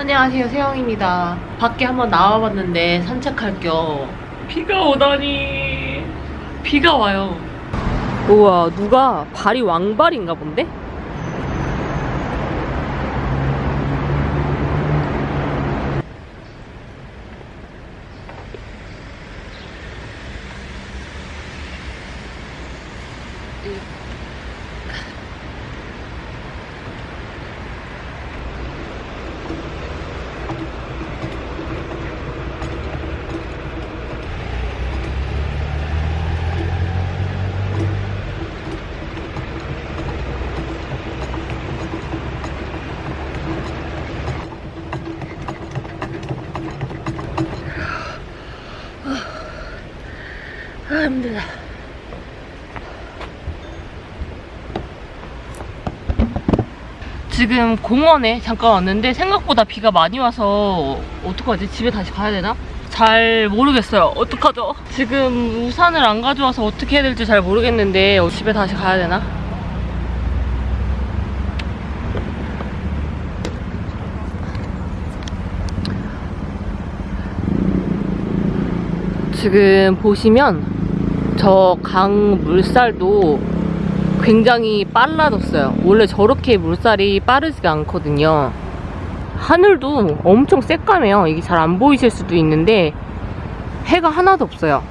안녕하세요 세영입니다. 밖에 한번 나와봤는데 산책할 겸 비가 오다니. 비가 와요. 우와 누가? 발이 왕발인가 본데? 아 힘들다 지금 공원에 잠깐 왔는데 생각보다 비가 많이 와서 어떡하지? 집에 다시 가야 되나? 잘 모르겠어요. 어떡하죠? 지금 우산을 안 가져와서 어떻게 해야 될지 잘 모르겠는데 어, 집에 다시 가야 되나? 지금 보시면 저 강 물살도 굉장히 빨라졌어요. 원래 저렇게 물살이 빠르지가 않거든요. 하늘도 엄청 새까매요. 이게 잘 안 보이실 수도 있는데 해가 하나도 없어요.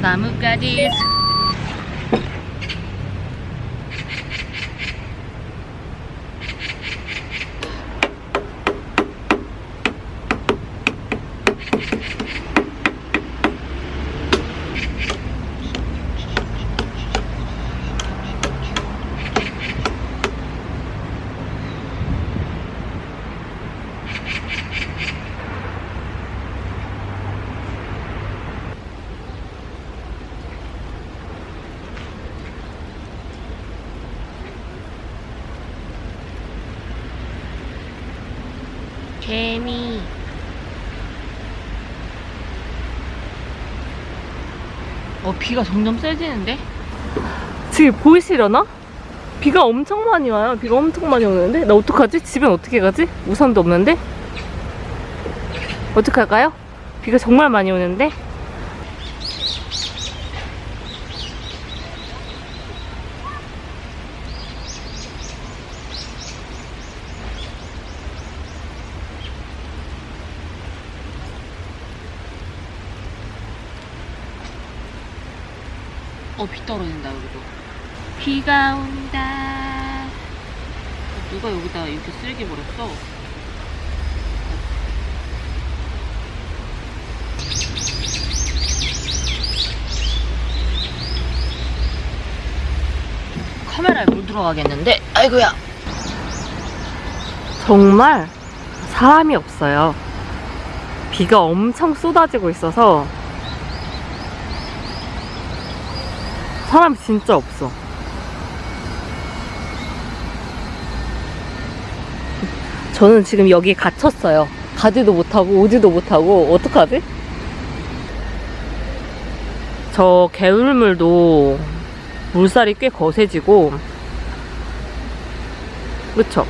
나뭇가지 개미 어 비가 점점 세지는데? 지금 보이시려나? 비가 엄청 많이 와요 비가 엄청 많이 오는데 나 어떡하지? 집엔 어떻게 가지? 우산도 없는데? 어떡할까요? 비가 정말 많이 오는데? 어, 비 떨어진다, 여기도. 비가 온다. 어, 누가 여기다 이렇게 쓰레기 버렸어? 카메라에 물 들어가겠는데? 아이고야. 정말 사람이 없어요. 비가 엄청 쏟아지고 있어서 사람 진짜 없어. 저는 지금 여기에 갇혔어요. 가지도 못하고 오지도 못하고 어떡하지? 저 개울물도 물살이 꽤 거세지고 그쵸?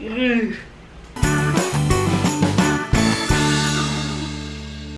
으